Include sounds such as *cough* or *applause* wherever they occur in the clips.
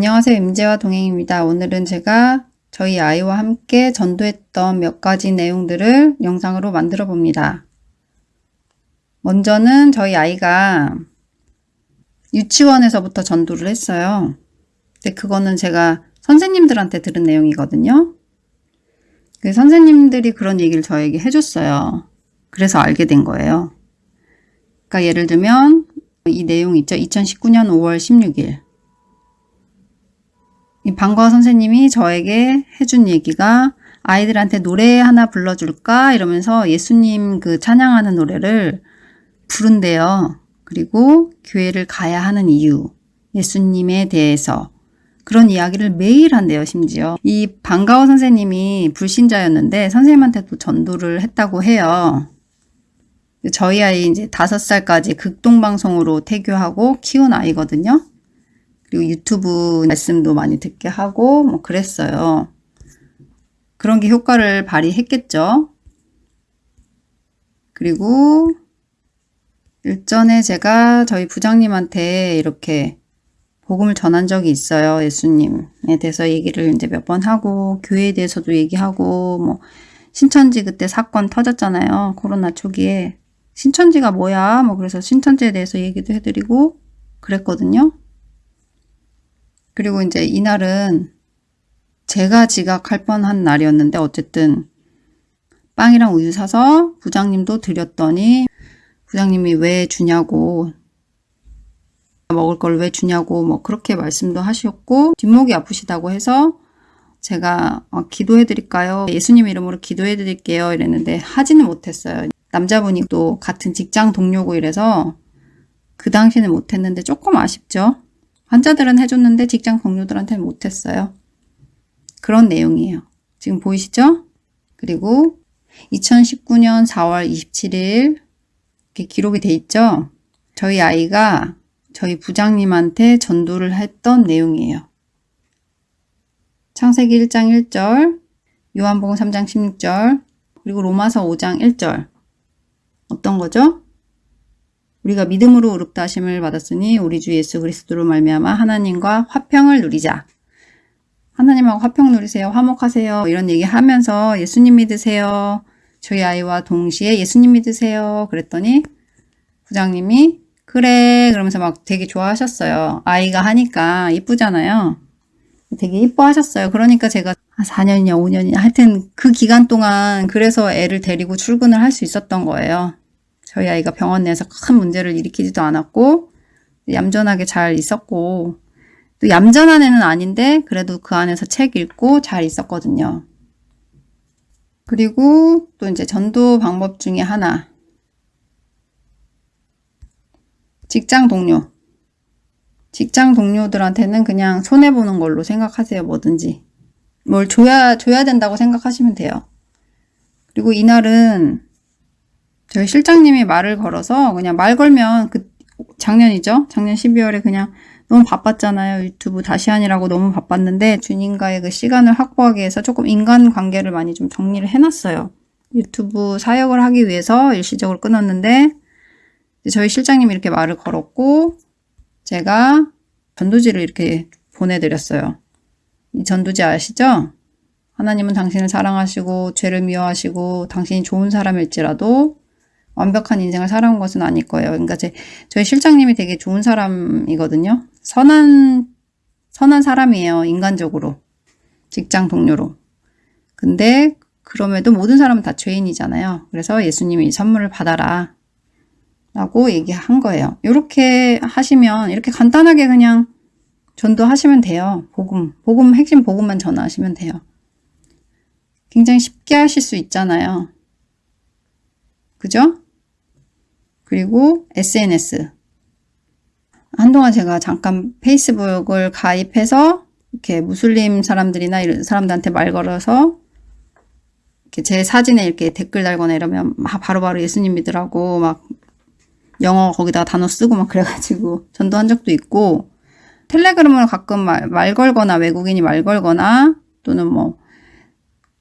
안녕하세요. 임재와 동행입니다. 오늘은 제가 저희 아이와 함께 전도했던 몇 가지 내용들을 영상으로 만들어 봅니다. 먼저는 저희 아이가 유치원에서부터 전도를 했어요. 근데 그거는 제가 선생님들한테 들은 내용이거든요. 그 선생님들이 그런 얘기를 저에게 해줬어요. 그래서 알게 된 거예요. 그러니까 예를 들면 이 내용 있죠. 2019년 5월 16일 이 방과 선생님이 저에게 해준 얘기가 아이들한테 노래 하나 불러줄까 이러면서 예수님 그 찬양하는 노래를 부른대요. 그리고 교회를 가야 하는 이유, 예수님에 대해서 그런 이야기를 매일 한대요, 심지어. 이 방가호 선생님이 불신자였는데 선생님한테도 전도를 했다고 해요. 저희 아이 이제 다섯 살까지 극동방송으로 태교하고 키운 아이거든요. 그리고 유튜브 말씀도 많이 듣게 하고 뭐 그랬어요. 그런 게 효과를 발휘했겠죠. 그리고 일전에 제가 저희 부장님한테 이렇게 복음을 전한 적이 있어요. 예수님에 대해서 얘기를 이제 몇 번 하고 교회에 대해서도 얘기하고 뭐 신천지 그때 사건 터졌잖아요. 코로나 초기에 신천지가 뭐야? 뭐 그래서 신천지에 대해서 얘기도 해드리고 그랬거든요. 그리고 이제 이날은 제가 지각할 뻔한 날이었는데 어쨌든 빵이랑 우유 사서 부장님도 드렸더니 부장님이 왜 주냐고 먹을 걸 왜 주냐고 뭐 그렇게 말씀도 하셨고 뒷목이 아프시다고 해서 제가 어, 기도해 드릴까요? 예수님 이름으로 기도해 드릴게요 이랬는데 하지는 못했어요. 남자분이 또 같은 직장 동료고 이래서 그 당시는 못했는데 조금 아쉽죠. 환자들은 해줬는데 직장 동료들한테는 못했어요. 그런 내용이에요. 지금 보이시죠? 그리고 2019년 4월 27일 이렇게 기록이 돼 있죠? 저희 아이가 저희 부장님한테 전도를 했던 내용이에요. 창세기 1장 1절, 요한복음 3장 16절, 그리고 로마서 5장 1절. 어떤 거죠? 우리가 믿음으로 의롭다 하심을 받았으니 우리 주 예수 그리스도로 말미암아 하나님과 화평을 누리자. 하나님하고 화평 누리세요. 화목하세요. 이런 얘기 하면서 예수님 믿으세요. 저희 아이와 동시에 예수님 믿으세요. 그랬더니 부장님이 그래 그러면서 막 되게 좋아하셨어요. 아이가 하니까 이쁘잖아요. 되게 이뻐하셨어요. 그러니까 제가 4년이냐 5년이냐 하여튼 그 기간 동안 그래서 애를 데리고 출근을 할 수 있었던 거예요. 저희 아이가 병원 내에서 큰 문제를 일으키지도 않았고 얌전하게 잘 있었고 또 얌전한 애는 아닌데 그래도 그 안에서 책 읽고 잘 있었거든요. 그리고 또 이제 전도 방법 중에 하나 직장 동료 직장 동료들한테는 그냥 손해보는 걸로 생각하세요 뭐든지 뭘 줘야 줘야 된다고 생각하시면 돼요. 그리고 이날은 저희 실장님이 말을 걸어서 그냥 말 걸면 그 작년이죠. 작년 12월에 그냥 너무 바빴잖아요. 유튜브 다시 하느라고 너무 바빴는데 주님과의 그 시간을 확보하기 위해서 조금 인간관계를 많이 좀 정리를 해놨어요. 유튜브 사역을 하기 위해서 일시적으로 끊었는데 저희 실장님이 이렇게 말을 걸었고 제가 전도지를 이렇게 보내드렸어요. 이 전도지 아시죠? 하나님은 당신을 사랑하시고 죄를 미워하시고 당신이 좋은 사람일지라도 완벽한 인생을 살아온 것은 아닐 거예요. 그러니까 제, 저희 실장님이 되게 좋은 사람이거든요. 선한, 선한 사람이에요. 인간적으로. 직장 동료로. 근데 그럼에도 모든 사람은 다 죄인이잖아요. 그래서 예수님이 선물을 받아라. 라고 얘기한 거예요. 이렇게 하시면 이렇게 간단하게 그냥 전도하시면 돼요. 복음. 복음 핵심 복음만 전하시면 돼요. 굉장히 쉽게 하실 수 있잖아요. 그죠? 그리고 SNS. 한동안 제가 잠깐 페이스북을 가입해서 이렇게 무슬림 사람들이나 이런 사람들한테 말 걸어서 이렇게 제 사진에 이렇게 댓글 달거나 이러면 막 바로바로 예수님 믿으라고 막 영어 거기다 단어 쓰고 막 그래가지고 전도한 적도 있고 텔레그램을 가끔 말, 말 걸거나 외국인이 말 걸거나 또는 뭐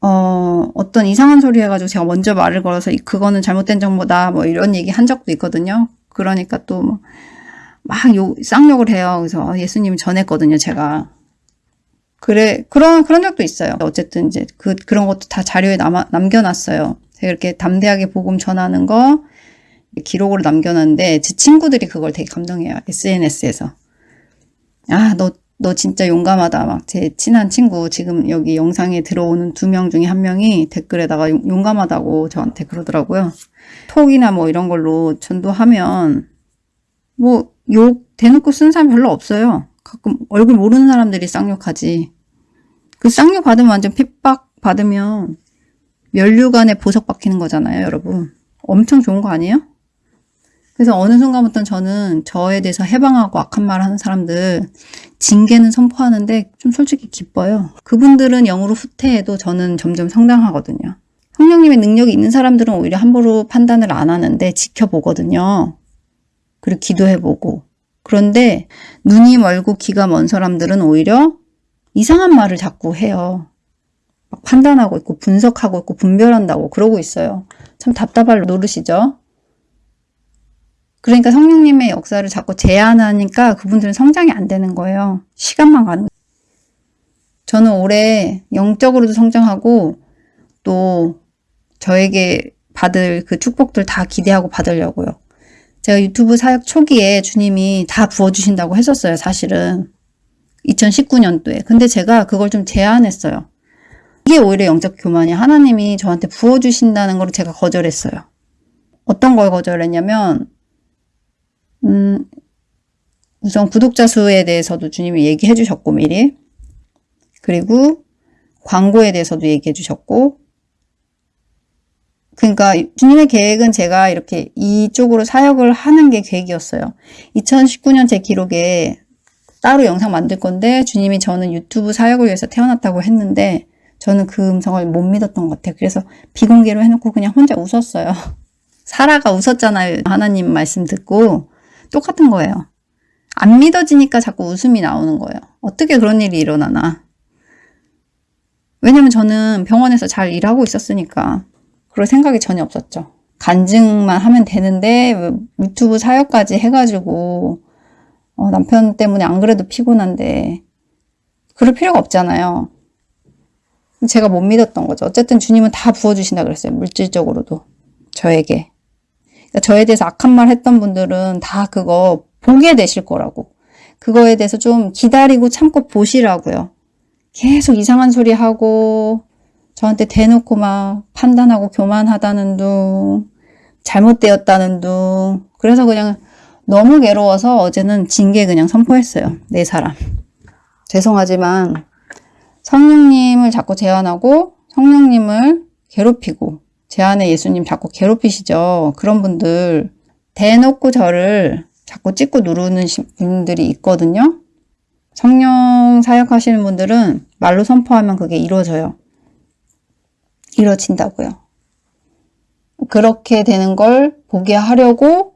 어, 어떤 이상한 소리 해가지고 제가 먼저 말을 걸어서 그거는 잘못된 정보다 뭐 이런 얘기 한 적도 있거든요. 그러니까 또 막 욕, 쌍욕을 해요. 그래서 예수님 전했거든요. 제가 그래, 그런, 그런 적도 있어요. 어쨌든 이제 그, 그런 것도 다 자료에 남아, 남겨놨어요. 제가 이렇게 담대하게 복음 전하는 거 기록으로 남겨놨는데 제 친구들이 그걸 되게 감동해요. SNS에서. 아, 너, 너 진짜 용감하다. 막 제 친한 친구 지금 여기 영상에 들어오는 두 명 중에 한 명이 댓글에다가 용, 용감하다고 저한테 그러더라고요. 톡이나 뭐 이런 걸로 전도하면 뭐 욕 대놓고 쓴 사람 별로 없어요. 가끔 얼굴 모르는 사람들이 쌍욕하지. 그 쌍욕 받으면 완전 핍박 받으면 면류관에 보석 박히는 거잖아요, 여러분. 엄청 좋은 거 아니에요? 그래서 어느 순간부터 저는 저에 대해서 해방하고 악한 말 하는 사람들 징계는 선포하는데 좀 솔직히 기뻐요. 그분들은 영으로 후퇴해도 저는 점점 성장하거든요. 성령님의 능력이 있는 사람들은 오히려 함부로 판단을 안 하는데 지켜보거든요. 그리고 기도해보고. 그런데 눈이 멀고 귀가 먼 사람들은 오히려 이상한 말을 자꾸 해요. 막 판단하고 있고 분석하고 있고 분별한다고 그러고 있어요. 참 답답할 노릇이죠. 그러니까 성령님의 역사를 자꾸 제한하니까 그분들은 성장이 안 되는 거예요. 시간만 가는. 저는 올해 영적으로도 성장하고 또 저에게 받을 그 축복들 다 기대하고 받으려고요. 제가 유튜브 사역 초기에 주님이 다 부어주신다고 했었어요, 사실은. 2019년도에. 근데 제가 그걸 좀 제한했어요. 이게 오히려 영적 교만이 하나님이 저한테 부어주신다는 걸 제가 거절했어요. 어떤 걸 거절했냐면, 음, 우선 구독자 수에 대해서도 주님이 얘기해 주셨고, 미리. 그리고 광고에 대해서도 얘기해 주셨고, 그러니까 주님의 계획은 제가 이렇게 이쪽으로 사역을 하는 게 계획이었어요. 2019년 제 기록에 따로 영상 만들 건데 주님이 저는 유튜브 사역을 위해서 태어났다고 했는데 저는 그 음성을 못 믿었던 것 같아요. 그래서 비공개로 해놓고 그냥 혼자 웃었어요. *laughs* 사라가 웃었잖아요. 하나님 말씀 듣고 똑같은 거예요. 안 믿어지니까 자꾸 웃음이 나오는 거예요. 어떻게 그런 일이 일어나나. 왜냐면 저는 병원에서 잘 일하고 있었으니까. 그럴 생각이 전혀 없었죠. 간증만 하면 되는데 유튜브 사역까지 해가지고 어, 남편 때문에 안 그래도 피곤한데 그럴 필요가 없잖아요. 제가 못 믿었던 거죠. 어쨌든 주님은 다 부어주신다 그랬어요. 물질적으로도 저에게. 그러니까 저에 대해서 악한 말 했던 분들은 다 그거 보게 되실 거라고. 그거에 대해서 좀 기다리고 참고 보시라고요. 계속 이상한 소리 하고 저한테 대놓고 막 판단하고 교만하다는 둥, 잘못되었다는 둥. 그래서 그냥 너무 괴로워서 어제는 징계 그냥 선포했어요. 네 사람. 죄송하지만 성령님을 자꾸 제안하고 성령님을 괴롭히고 제 안에 예수님 자꾸 괴롭히시죠. 그런 분들 대놓고 저를 자꾸 찍고 누르는 분들이 있거든요. 성령 사역하시는 분들은 말로 선포하면 그게 이루어져요. 이루어진다고요. 그렇게 되는 걸 보게 하려고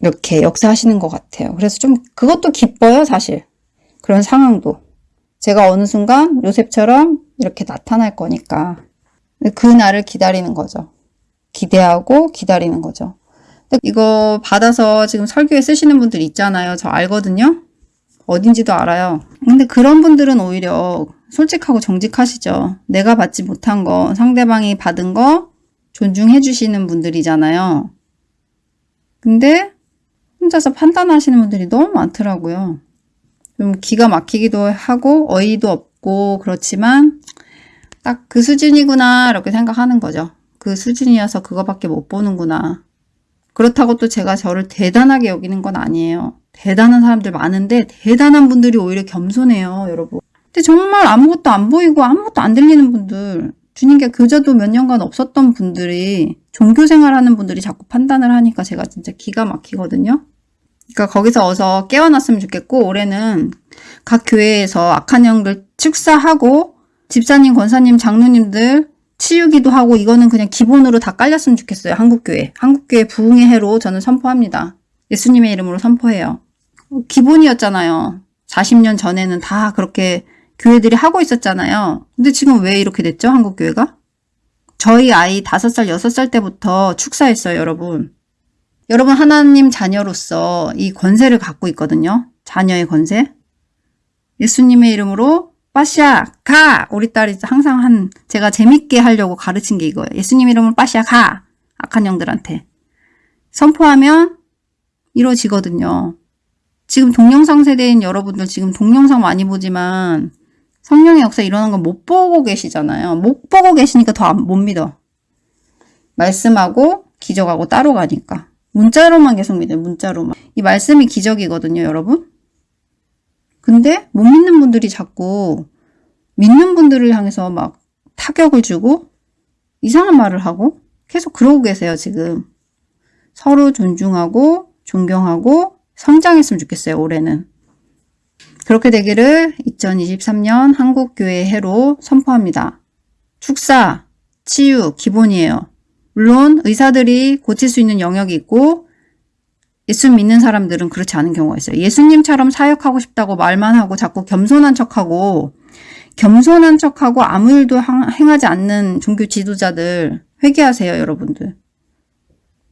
이렇게 역사하시는 것 같아요. 그래서 좀 그것도 기뻐요, 사실. 그런 상황도. 제가 어느 순간 요셉처럼 이렇게 나타날 거니까. 그 날을 기다리는 거죠. 기대하고 기다리는 거죠. 이거 받아서 지금 설교에 쓰시는 분들 있잖아요. 저 알거든요. 어딘지도 알아요. 근데 그런 분들은 오히려 솔직하고 정직하시죠. 내가 받지 못한 거, 상대방이 받은 거 존중해 주시는 분들이잖아요. 근데 혼자서 판단하시는 분들이 너무 많더라고요. 좀 기가 막히기도 하고 어이도 없고 그렇지만 딱 그 수준이구나 이렇게 생각하는 거죠. 그 수준이어서 그거밖에 못 보는구나. 그렇다고 또 제가 저를 대단하게 여기는 건 아니에요. 대단한 사람들 많은데 대단한 분들이 오히려 겸손해요, 여러분. 근데 정말 아무것도 안 보이고 아무것도 안 들리는 분들, 주님께 그저도 몇 년간 없었던 분들이 종교 생활하는 분들이 자꾸 판단을 하니까 제가 진짜 기가 막히거든요. 그러니까 거기서 어서 깨어났으면 좋겠고 올해는 각 교회에서 악한 영들 축사하고 집사님, 권사님, 장로님들 치유기도 하고 이거는 그냥 기본으로 다 깔렸으면 좋겠어요. 한국교회. 한국교회 부흥의 해로 저는 선포합니다. 예수님의 이름으로 선포해요. 기본이었잖아요. 40년 전에는 다 그렇게 교회들이 하고 있었잖아요. 근데 지금 왜 이렇게 됐죠? 한국교회가? 저희 아이 5살, 6살 때부터 축사했어요, 여러분. 여러분 하나님 자녀로서 이 권세를 갖고 있거든요. 자녀의 권세. 예수님의 이름으로 빠샤 가 우리 딸이 항상 한 제가 재밌게 하려고 가르친 게 이거예요. 예수님 이름으로 빠샤 가 악한 영들한테 선포하면 이루어지거든요. 지금 동영상 세대인 여러분들 지금 동영상 많이 보지만 성령의 역사 일어난 거못 보고 계시잖아요. 못 보고 계시니까 더 못 믿어. 말씀하고 기적하고 따로 가니까. 문자로만 계속 믿어요. 문자로만. 이 말씀이 기적이거든요, 여러분. 근데 못 믿는 분들이 자꾸 믿는 분들을 향해서 막 타격을 주고 이상한 말을 하고 계속 그러고 계세요, 지금. 서로 존중하고 존경하고 성장했으면 좋겠어요, 올해는. 그렇게 되기를 2023년 한국교회 해로 선포합니다. 축사, 치유, 기본이에요. 물론 의사들이 고칠 수 있는 영역이 있고 예수 믿는 사람들은 그렇지 않은 경우가 있어요. 예수님처럼 사역하고 싶다고 말만 하고 자꾸 겸손한 척하고 겸손한 척하고 아무 일도 행하지 않는 종교 지도자들 회개하세요, 여러분들.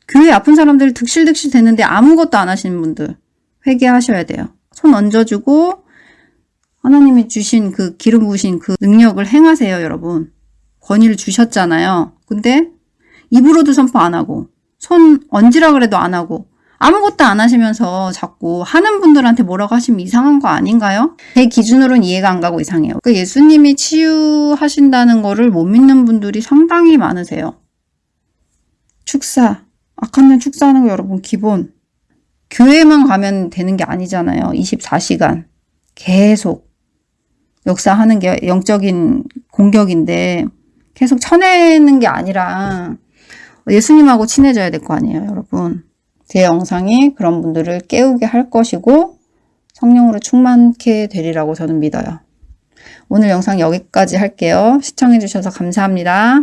교회 아픈 사람들 득실득실 되는데 아무것도 안 하시는 분들 회개하셔야 돼요. 손 얹어주고 하나님이 주신 그 기름 부으신 그 능력을 행하세요, 여러분. 권위를 주셨잖아요. 근데 입으로도 선포 안 하고 손 얹으라 그래도 안 하고 아무것도 안 하시면서 자꾸 하는 분들한테 뭐라고 하시면 이상한 거 아닌가요? 제 기준으로는 이해가 안 가고 이상해요. 그 예수님이 치유하신다는 거를 못 믿는 분들이 상당히 많으세요. 축사. 악한 년 축사하는 거 여러분 기본. 교회만 가면 되는 게 아니잖아요. 24시간. 계속. 역사하는 게 영적인 공격인데 계속 쳐내는 게 아니라 예수님하고 친해져야 될 거 아니에요, 여러분. 제 영상이 그런 분들을 깨우게 할 것이고 성령으로 충만케 되리라고 저는 믿어요. 오늘 영상 여기까지 할게요. 시청해주셔서 감사합니다.